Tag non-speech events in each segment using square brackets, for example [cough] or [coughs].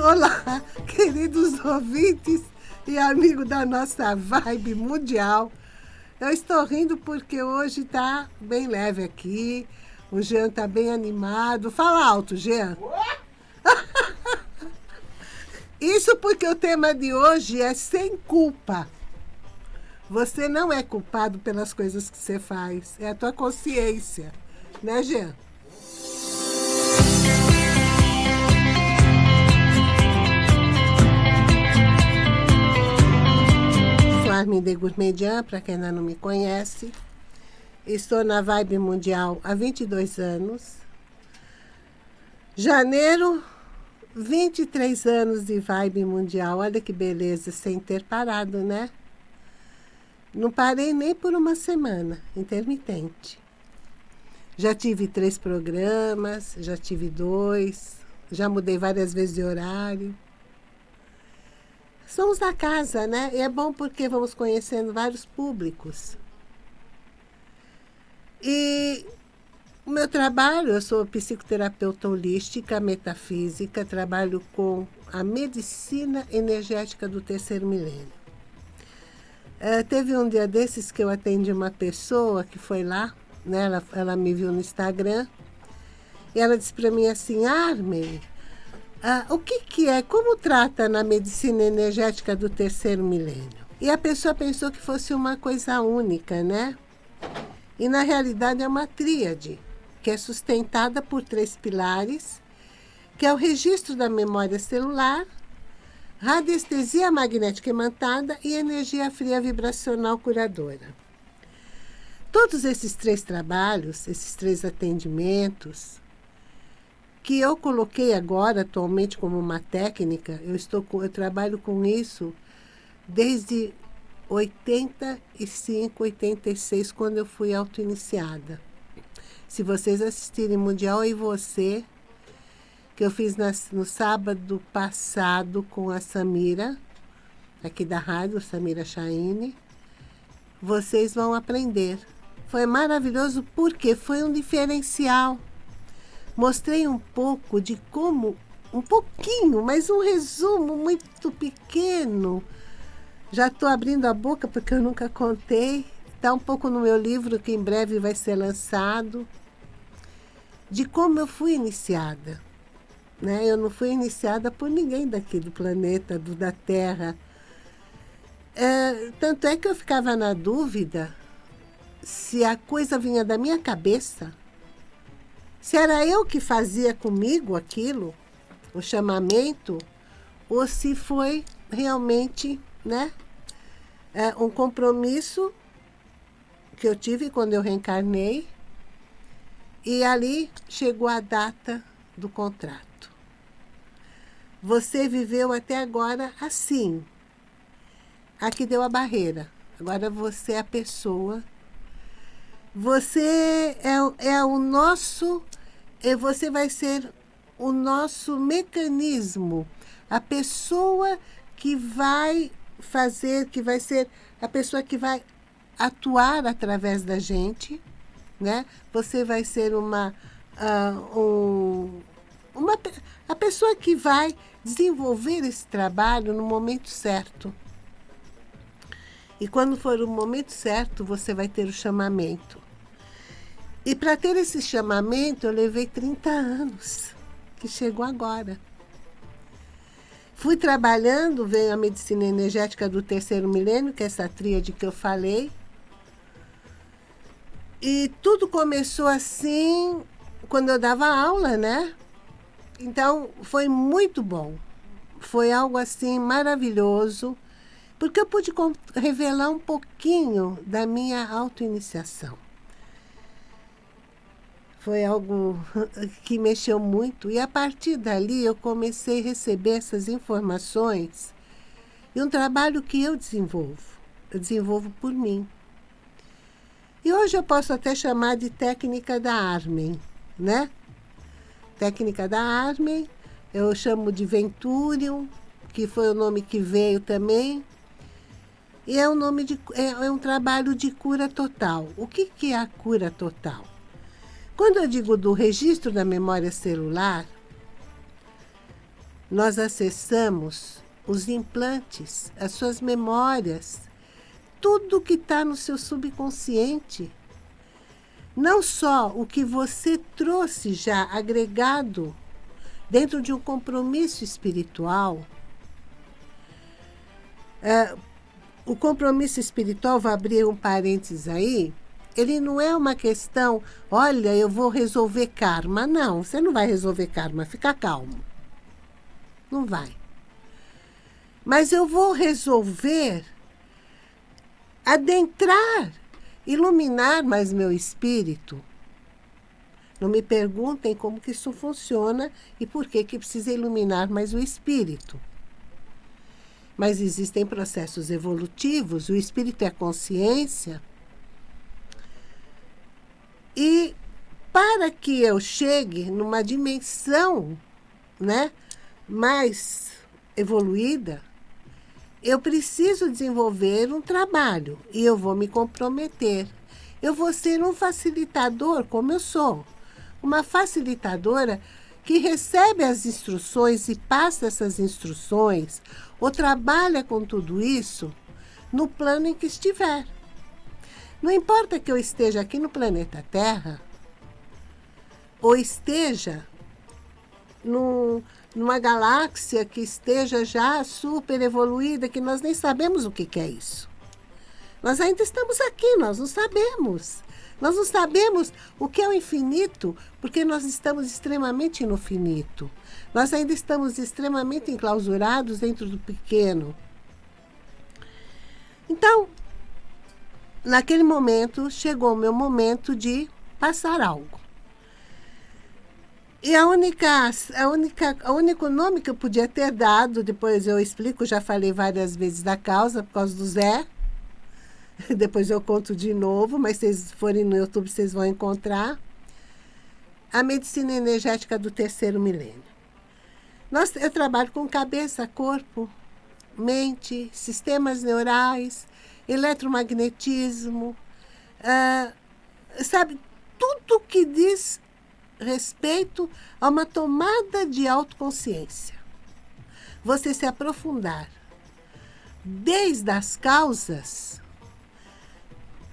Olá, queridos ouvintes e amigos da nossa vibe mundial. Eu estou rindo porque hoje está bem leve aqui. O Jean está bem animado. Fala alto, Jean. Isso porque o tema de hoje é sem culpa. Você não é culpado pelas coisas que você faz. É a tua consciência. Né, Jean? Sou Armin de Gourmedian, para quem ainda não me conhece. Estou na Vibe Mundial há 22 anos. Janeiro 23 anos de vibe mundial. Olha que beleza, sem ter parado, né? Não parei nem por uma semana, intermitente. Já tive três programas, já tive dois, já mudei várias vezes de horário. Somos da casa, né? E é bom porque vamos conhecendo vários públicos. E o meu trabalho, eu sou psicoterapeuta holística, metafísica, trabalho com a medicina energética do terceiro milênio. Uh, teve um dia desses que eu atendi uma pessoa que foi lá, né, ela, ela me viu no Instagram, e ela disse para mim assim, Armin, uh, o que, que é, como trata na medicina energética do terceiro milênio? E a pessoa pensou que fosse uma coisa única, né? E na realidade é uma tríade que é sustentada por três pilares, que é o registro da memória celular, radiestesia magnética imantada e energia fria vibracional curadora. Todos esses três trabalhos, esses três atendimentos, que eu coloquei agora atualmente como uma técnica, eu, estou, eu trabalho com isso desde 85, 86, quando eu fui auto-iniciada. Se vocês assistirem Mundial e Você, que eu fiz no sábado passado com a Samira, aqui da rádio, Samira Chaine, vocês vão aprender. Foi maravilhoso porque foi um diferencial. Mostrei um pouco de como, um pouquinho, mas um resumo muito pequeno. Já estou abrindo a boca porque eu nunca contei. Está um pouco no meu livro que em breve vai ser lançado de como eu fui iniciada. Né? Eu não fui iniciada por ninguém daqui do planeta, do, da Terra. É, tanto é que eu ficava na dúvida se a coisa vinha da minha cabeça, se era eu que fazia comigo aquilo, o chamamento, ou se foi realmente né, é, um compromisso que eu tive quando eu reencarnei e ali chegou a data do contrato. Você viveu até agora assim. Aqui deu a barreira. Agora você é a pessoa. Você é, é o nosso... E você vai ser o nosso mecanismo. A pessoa que vai fazer, que vai ser a pessoa que vai atuar através da gente né? Você vai ser uma, uh, um, uma a pessoa que vai desenvolver esse trabalho no momento certo. E quando for o momento certo, você vai ter o chamamento. E para ter esse chamamento, eu levei 30 anos, que chegou agora. Fui trabalhando, veio a medicina energética do terceiro milênio, que é essa tríade que eu falei, e tudo começou assim quando eu dava aula, né? Então, foi muito bom. Foi algo assim maravilhoso, porque eu pude revelar um pouquinho da minha autoiniciação. Foi algo [laughs] que mexeu muito. E a partir dali eu comecei a receber essas informações e um trabalho que eu desenvolvo. Eu desenvolvo por mim. E hoje eu posso até chamar de técnica da Armen, né? Técnica da Armen, eu chamo de Venturium, que foi o nome que veio também. E é um, nome de, é, é um trabalho de cura total. O que, que é a cura total? Quando eu digo do registro da memória celular, nós acessamos os implantes, as suas memórias, tudo que está no seu subconsciente. Não só o que você trouxe já agregado dentro de um compromisso espiritual. O compromisso espiritual, vou abrir um parênteses aí, ele não é uma questão, olha, eu vou resolver karma. Não, você não vai resolver karma, fica calmo. Não vai. Mas eu vou resolver adentrar, iluminar mais meu espírito. Não me perguntem como que isso funciona e por que que precisa iluminar mais o espírito. Mas existem processos evolutivos, o espírito é consciência. E para que eu chegue numa dimensão né, mais evoluída, eu preciso desenvolver um trabalho e eu vou me comprometer. Eu vou ser um facilitador, como eu sou. Uma facilitadora que recebe as instruções e passa essas instruções ou trabalha com tudo isso no plano em que estiver. Não importa que eu esteja aqui no planeta Terra ou esteja no, numa galáxia que esteja já super evoluída, que nós nem sabemos o que, que é isso. Nós ainda estamos aqui, nós não sabemos. Nós não sabemos o que é o infinito, porque nós estamos extremamente no finito. Nós ainda estamos extremamente enclausurados dentro do pequeno. Então, naquele momento, chegou o meu momento de passar algo. E a única, a única, o único nome que eu podia ter dado, depois eu explico, já falei várias vezes da causa, por causa do Zé. [laughs] Depois eu conto de novo, mas se vocês forem no YouTube, vocês vão encontrar. A medicina energética do terceiro milênio. Nós, eu trabalho com cabeça, corpo, mente, sistemas neurais, eletromagnetismo, uh, sabe, tudo que diz respeito a uma tomada de autoconsciência. Você se aprofundar desde as causas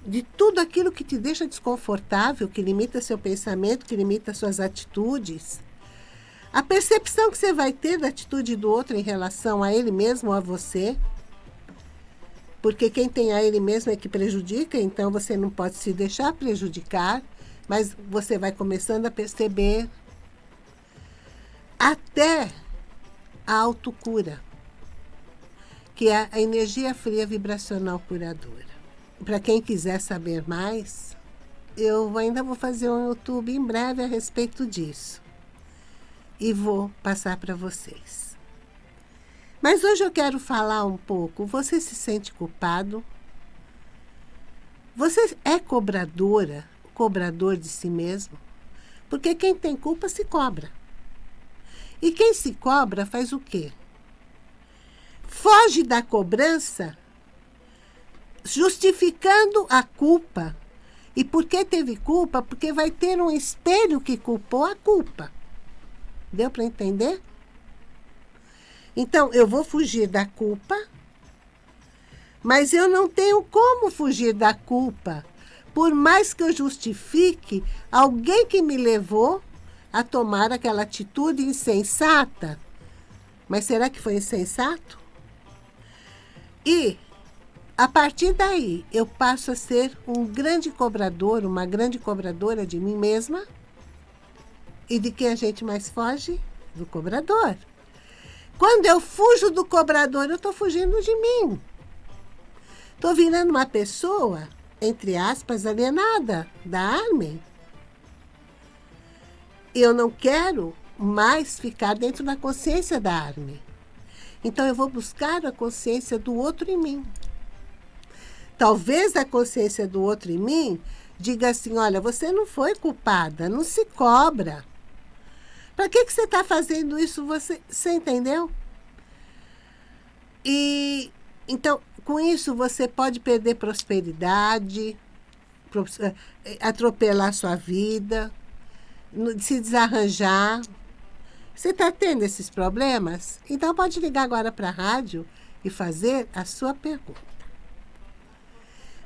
de tudo aquilo que te deixa desconfortável, que limita seu pensamento, que limita suas atitudes. A percepção que você vai ter da atitude do outro em relação a ele mesmo ou a você. Porque quem tem a ele mesmo é que prejudica, então você não pode se deixar prejudicar, mas você vai começando a perceber até a autocura, que é a energia fria vibracional curadora para quem quiser saber mais, eu ainda vou fazer um YouTube em breve a respeito disso. E vou passar para vocês. Mas hoje eu quero falar um pouco. Você se sente culpado? Você é cobradora, cobrador de si mesmo? Porque quem tem culpa se cobra. E quem se cobra faz o quê? Foge da cobrança justificando a culpa. E por que teve culpa? Porque vai ter um espelho que culpou a culpa. Deu para entender? Então, eu vou fugir da culpa, mas eu não tenho como fugir da culpa. Por mais que eu justifique alguém que me levou a tomar aquela atitude insensata. Mas será que foi insensato? E a partir daí, eu passo a ser um grande cobrador, uma grande cobradora de mim mesma. E de quem a gente mais foge? Do cobrador. Quando eu fujo do cobrador, eu estou fugindo de mim. Estou virando uma pessoa, entre aspas, alienada da Armin. Eu não quero mais ficar dentro da consciência da Armin. Então, eu vou buscar a consciência do outro em mim. Talvez a consciência do outro em mim diga assim, olha, você não foi culpada, não se cobra. Para que, que você está fazendo isso? Você, você entendeu? E, então, com isso, você pode perder prosperidade, eh, atropelar sua vida, se desarranjar, Você está tendo esses problemas? Então pode ligar agora para a rádio e fazer a sua pergunta.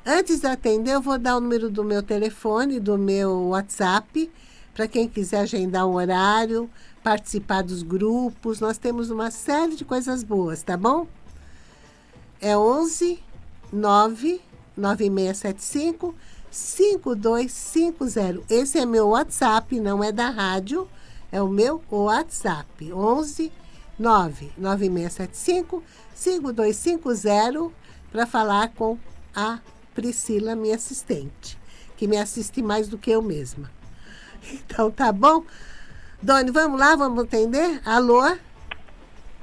Antes de atender, eu vou dar o número do meu telefone, do meu WhatsApp, para quem quiser agendar um horário, participar dos grupos. Nós temos uma série de coisas boas, tá bom? É 11 9 9675 5250. Esse é meu WhatsApp, não é da rádio, é o meu WhatsApp. 11 9 9675 5250 para falar com a Priscila, minha assistente, que me assiste mais do que eu mesma. Então, tá bom? Doni, vamos lá, vamos atender? Alô?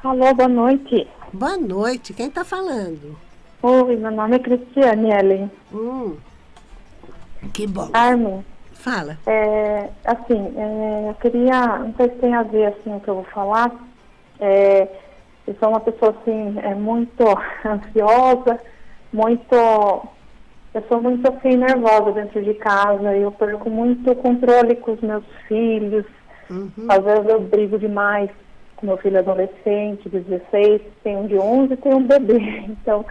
Alô, boa noite. Boa noite, quem está falando? Oi, meu nome é Cristiane Ellen. Hum, que bom. Carmen, Fala. é, assim, é, eu queria, não sei se tem a ver assim o que eu vou falar. É, eu sou uma pessoa assim, é muito [laughs] ansiosa, muito. Eu sou muito assim nervosa dentro de casa, eu perco muito controle com os meus filhos. Uhum. Às vezes eu brigo demais com meu filho adolescente, de 16, tem um de 11 e tem um bebê. [laughs] Então,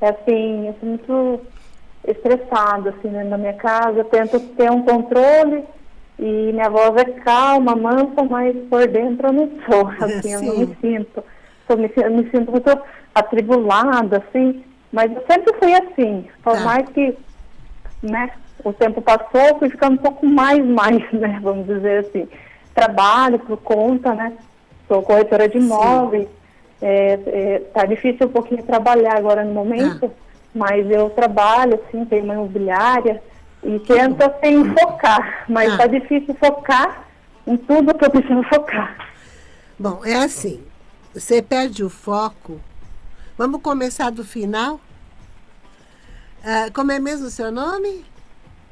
é assim, eu sou muito estressada, assim, né, na minha casa. Eu tento ter um controle e minha voz é calma, mansa, mas por dentro eu não sou, [laughs] assim, eu não me sinto. Eu me, eu me sinto muito atribulada, assim, mas eu sempre fui assim, por Tá. mais que, né, o tempo passou, fui ficando um pouco mais, mais, né, vamos dizer assim. Trabalho por conta, né, sou corretora de imóveis, é, é, tá difícil um pouquinho trabalhar agora no momento, mas eu trabalho, assim, tenho uma imobiliária e tento, assim, focar, mas Ah. tá difícil focar em tudo que eu preciso focar. Bom, é assim, você perde o foco. Vamos começar do final? Ah, como é mesmo o seu nome?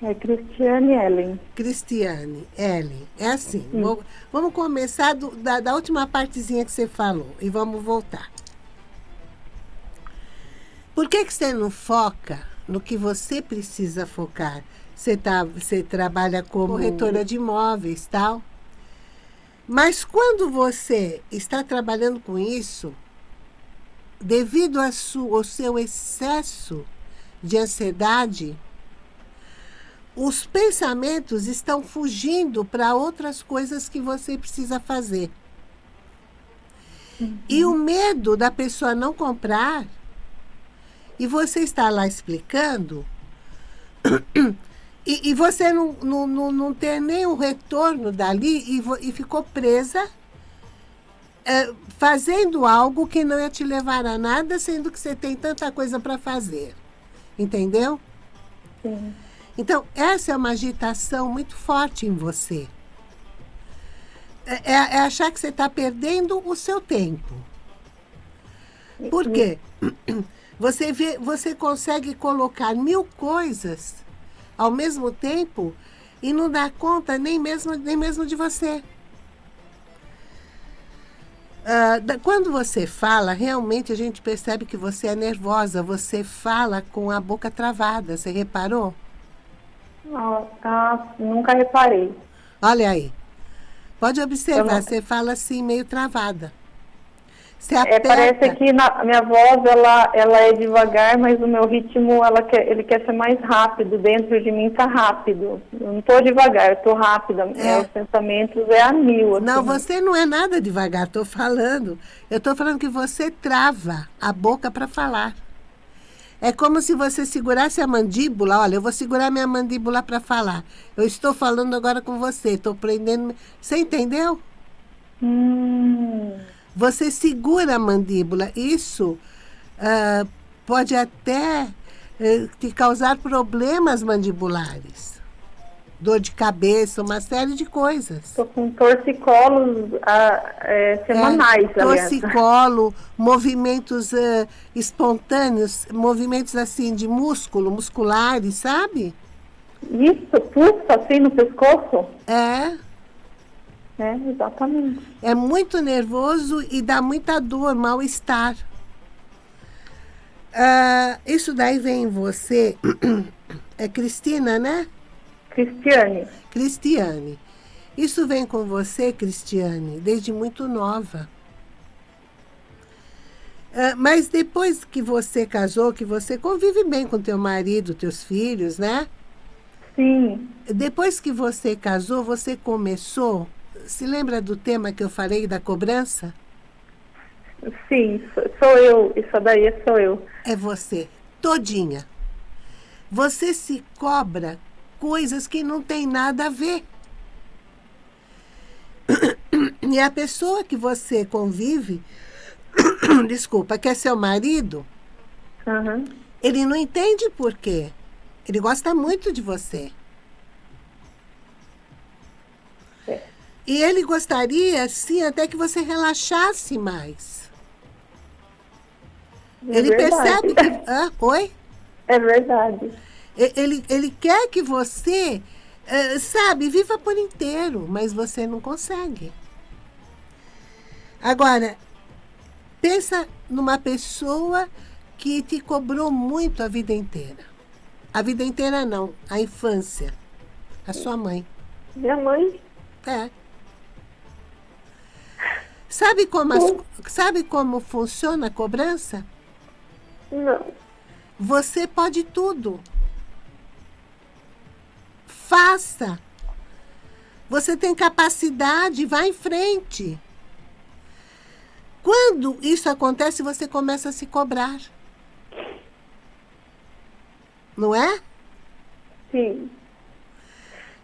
É Cristiane Ellen. Cristiane, Ellen. É assim, vou- vamos começar do- da, da última partezinha que você falou e vamos voltar. Por que, que você não foca no que você precisa focar? Você, tá, você trabalha como corretora de imóveis, tal. Mas quando você está trabalhando com isso, devido ao seu excesso de ansiedade, os pensamentos estão fugindo para outras coisas que você precisa fazer. E o medo da pessoa não comprar, e você está lá explicando, [coughs] e, e você não, não, não, não ter nenhum retorno dali e, e ficou presa é, fazendo algo que não ia te levar a nada, sendo que você tem tanta coisa para fazer. Entendeu? Sim. Então, essa é uma agitação muito forte em você. É, é- é achar que você está perdendo o seu tempo. Por quê? [clears throat] Você, vê, você consegue colocar mil coisas ao mesmo tempo e não dá conta nem mesmo, nem mesmo de você. Ah, da- quando você fala, realmente a gente percebe que você é nervosa. Você fala com a boca travada. Você reparou? Ah, ah, nunca reparei. Olha aí. Pode observar, não- você fala assim, meio travada. Você É, parece que na, a minha voz ela, ela é devagar, mas o meu ritmo ela quer, ele quer ser mais rápido. Dentro de mim tá rápido. Eu não estou devagar, eu estou rápida. É. Os pensamentos é a mil. Assim. Não, você não é nada devagar, estou falando. Eu estou falando que você trava a boca para falar. É como se você segurasse a mandíbula. Olha, eu vou segurar minha mandíbula para falar. Eu estou falando agora com você, estou prendendo. Você entendeu? Hum, Você segura a mandíbula. Isso ah, pode até eh, te causar problemas mandibulares. Dor de cabeça, uma série de coisas. Estou com torcicolos ah, é, semanais, É, torcicolo, movimentos eh, espontâneos, movimentos assim de músculo, musculares, sabe? Isso, pulsa assim no pescoço? É, É, exatamente. é muito nervoso e dá muita dor, mal-estar. Ah, isso daí vem em você, é Cristina, né? Cristiane, Cristiane. Isso vem com você, Cristiane, desde muito nova. Uh, mas depois que você casou, que você convive bem com teu marido, teus filhos, né? Sim. Depois que você casou, você começou... Se lembra do tema que eu falei da cobrança? Sim, sou eu. Isso daí sou eu. É você, todinha. Você se cobra coisas que não tem nada a ver. E a pessoa que você convive, [coughs] desculpa, que é seu marido, uhum. ele não entende por quê. Ele gosta muito de você. E ele gostaria, sim, até que você relaxasse mais. É ele verdade. percebe que... [laughs] Ah, oi? É verdade. Ele, ele quer que você, uh, sabe, viva por inteiro, mas você não consegue. Agora, pensa numa pessoa que te cobrou muito a vida inteira. A vida inteira não, a infância. A sua mãe. Minha mãe? É. Sabe como, as, sabe como funciona a cobrança? Não. Você pode tudo. Faça. Você tem capacidade, vá em frente. Quando isso acontece, você começa a se cobrar. Não é? Sim.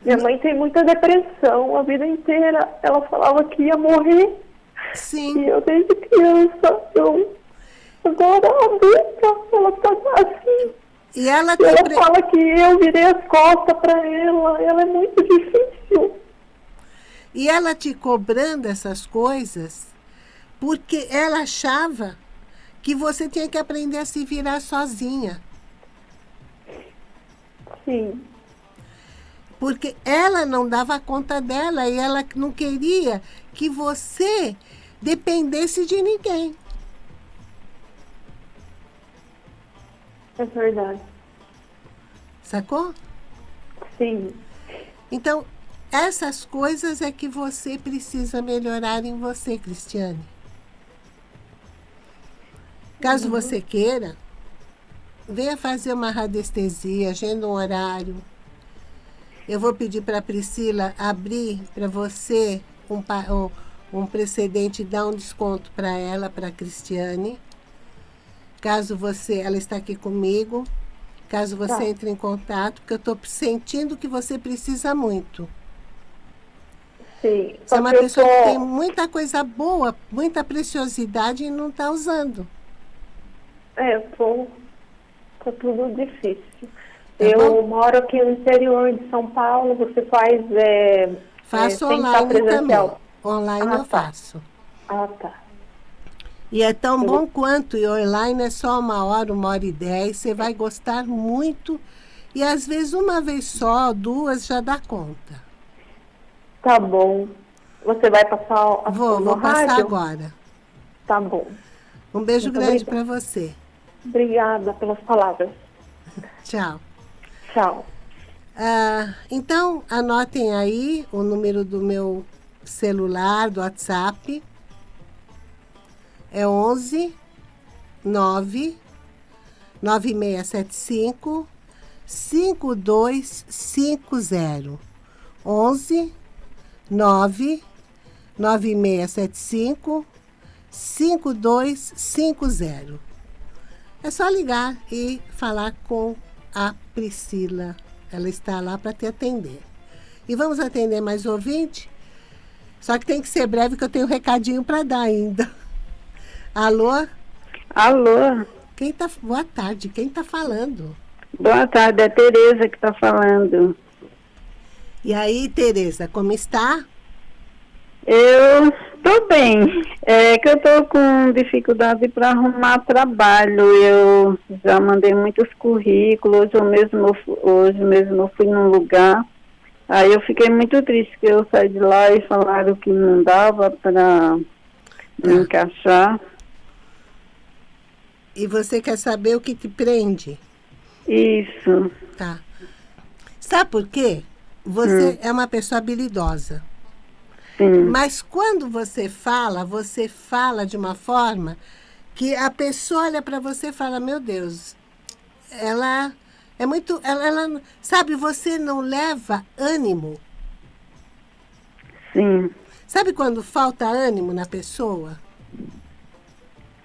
Minha mãe tem muita depressão a vida inteira. Ela falava que ia morrer. Sim. E eu desde criança, eu agora adulta, ela tá assim. E ela, ela pre... fala que eu virei as costas para ela. Ela é muito difícil. e ela te cobrando essas coisas porque ela achava que você tinha que aprender a se virar sozinha. Sim. Porque ela não dava conta dela e ela não queria que você dependesse de ninguém. É verdade. Sacou? Sim. Então, essas coisas é que você precisa melhorar em você, Cristiane. Caso você queira, venha fazer uma radiestesia, agenda um horário. Eu vou pedir para a Priscila abrir para você um, um, um precedente, dar um desconto para ela, para a Cristiane. Caso você, ela está aqui comigo, caso você Tá. entre em contato, porque eu estou sentindo que você precisa muito. Sim. Você é uma pessoa que tem tô... muita coisa boa, muita preciosidade e não está usando. É, tô... Tá tudo difícil. Tá eu bom? moro aqui no interior de São Paulo. Você faz... É... Faço é, online também. Online Ah, eu tá. faço. Ah, tá. E é tão bom quanto, e online é só uma hora, uma hora e dez, você vai gostar muito. E às vezes uma vez só, duas, já dá conta. Tá bom. Você vai passar a Vou, vou passar rádio? agora. Tá bom. Um beijo Muito grande para você. Obrigada pelas palavras. [laughs] Tchau. Tchau. Ah, então, anotem aí o número do meu celular, do WhatsApp. É 11 9 9675 5250. 11 9 9675 5250. É só ligar e falar com a Priscila. Ela está lá para te atender. E vamos atender mais ouvinte? Só que tem que ser breve, que eu tenho um recadinho para dar ainda. Alô? Alô, Quem tá... Boa tarde. Quem está falando? boa tarde, é a Tereza que está falando. E aí, Tereza, como está? Eu estou bem, é que eu estou com dificuldade para arrumar trabalho. Eu já mandei muitos currículos, hoje eu mesmo, hoje mesmo eu fui num lugar. Aí eu fiquei muito triste que eu saí de lá e falaram que não dava para me Ah. encaixar. E você quer saber o que te prende? Isso. Tá. Sabe por quê? Você é uma pessoa habilidosa. Sim. Mas quando você fala, você fala de uma forma que a pessoa olha para você e fala, meu Deus, ela é muito... Ela, ela, sabe, você não leva ânimo. Sim. Sabe quando falta ânimo na pessoa?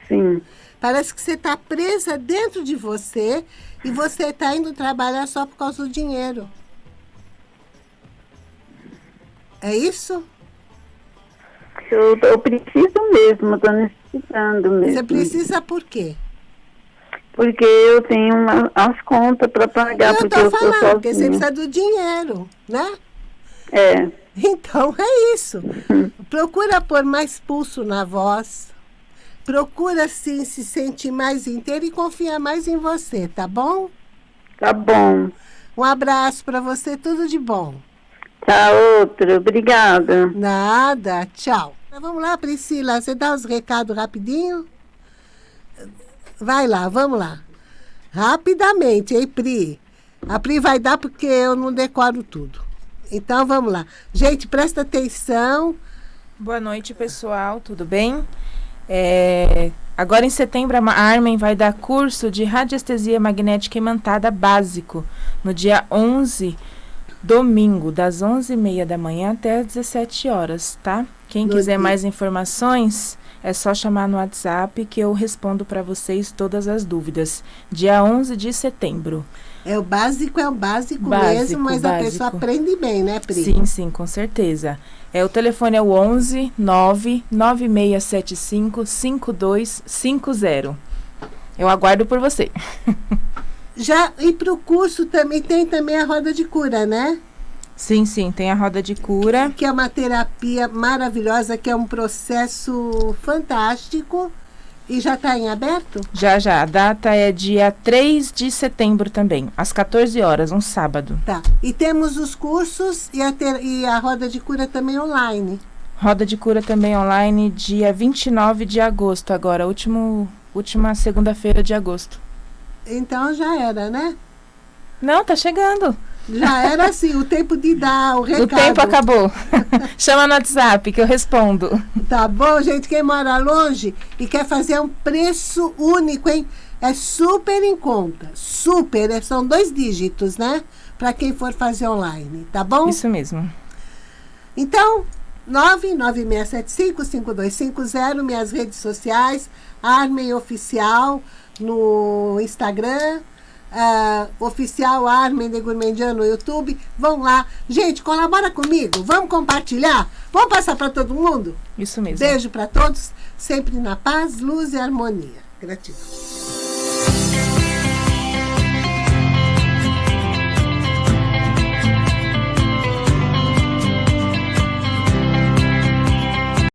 Sim. Parece que você está presa dentro de você e você está indo trabalhar só por causa do dinheiro. É isso? Eu, eu preciso mesmo, estou necessitando mesmo. Você precisa por quê? Porque eu tenho uma, as contas para pagar, eu porque tô eu sou falando, porque você precisa do dinheiro, né? É, [laughs] Então é isso. Procura pôr mais pulso na voz. Procura sim se sentir mais inteiro e confiar mais em você, tá bom? tá bom. Um abraço para você, tudo de bom. Tá outro, obrigada. Nada, tchau. Vamos lá, Priscila, você dá os recados rapidinho? Vai lá, vamos lá. Rapidamente, hein, Pri? A Pri vai dar porque eu não decoro tudo. Então, vamos lá. Gente, presta atenção. Boa noite, pessoal. Tudo bem? É, agora em setembro, a Armen vai dar curso de radiestesia magnética imantada básico, no dia 11, domingo, das 11h30 da manhã até as 17 horas, tá? Quem No quiser dia- mais informações, é só chamar no WhatsApp que eu respondo para vocês todas as dúvidas. Dia 11 de setembro. É o básico, é o básico, Básico, mesmo, mas a pessoa básico. aprende bem, né, Pri? Sim, sim, com certeza. É, o telefone é o 11 9 9675 5250. Eu aguardo por você. [laughs] Já, e para o curso também tem também a roda de cura, né? Sim, sim, tem a roda de cura. Que é uma terapia maravilhosa, que é um processo fantástico. E já está em aberto? Já, já. A data é dia 3 de setembro também, às 14 horas, um sábado. Tá. E temos os cursos e a, ter- e a roda de cura também online. Roda de cura também online, dia 29 de agosto, agora, último, última segunda-feira de agosto. Então já era, né? Não, tá chegando. Já era assim, o tempo de dar o recado. O tempo acabou. [laughs] Chama no WhatsApp que eu respondo. Tá bom, gente? Quem mora longe e quer fazer um preço único, hein? É super em conta. Super. é- São dois dígitos, né? Para quem for fazer online, tá bom? Isso mesmo. Então, 99675-5250, minhas redes sociais, Armen Oficial no Instagram, ah, Oficial Armen de Gourmandian no YouTube. Vão lá. Gente, colabora comigo. Vamos compartilhar? Vamos passar para todo mundo? Isso mesmo. Beijo para todos, sempre na paz, luz e harmonia. Gratidão.